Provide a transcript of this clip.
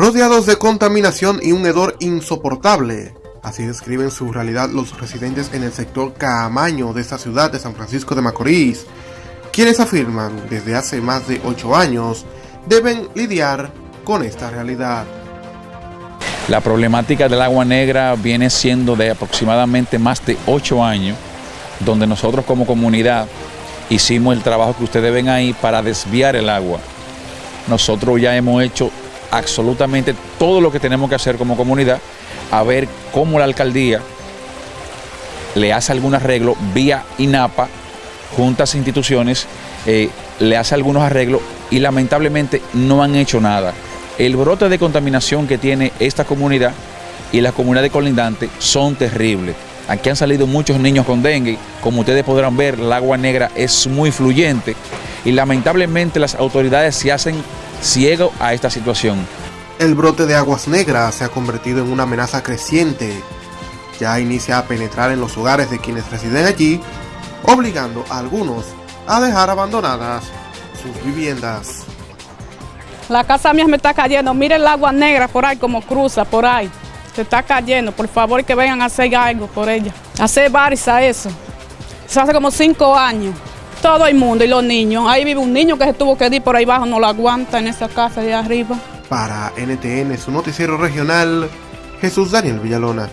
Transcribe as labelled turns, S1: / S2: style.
S1: rodeados de contaminación y un hedor insoportable. Así describen su realidad los residentes en el sector Caamaño de esta ciudad de San Francisco de Macorís, quienes afirman desde hace más de 8 años deben lidiar con esta realidad.
S2: La problemática del agua negra viene siendo de aproximadamente más de 8 años, donde nosotros como comunidad hicimos el trabajo que ustedes ven ahí para desviar el agua. Nosotros ya hemos hecho absolutamente todo lo que tenemos que hacer como comunidad, a ver cómo la alcaldía le hace algún arreglo vía INAPA, juntas e instituciones, eh, le hace algunos arreglos y lamentablemente no han hecho nada. El brote de contaminación que tiene esta comunidad y la comunidad de colindante son terribles. Aquí han salido muchos niños con dengue, como ustedes podrán ver, el agua negra es muy fluyente y lamentablemente las autoridades se hacen ciego a esta situación.
S1: El brote de aguas negras se ha convertido en una amenaza creciente. Ya inicia a penetrar en los hogares de quienes residen allí, obligando a algunos a dejar abandonadas sus viviendas.
S3: La casa mía me está cayendo. Mire el agua negra por ahí como cruza, por ahí. Se está cayendo. Por favor que vengan a hacer algo por ella. Hacer a eso. Eso hace como cinco años. Todo el mundo y los niños. Ahí vive un niño que se tuvo que ir por ahí abajo, no lo aguanta en esa casa de arriba.
S1: Para NTN, su noticiero regional, Jesús Daniel Villalona.